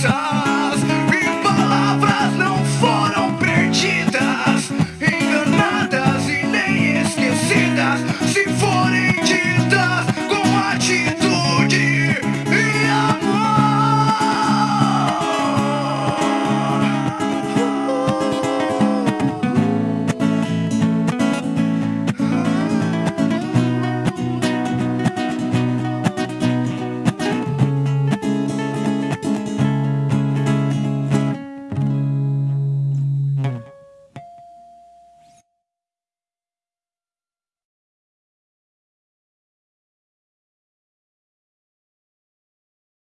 saw.